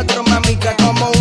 otro, mamica, como un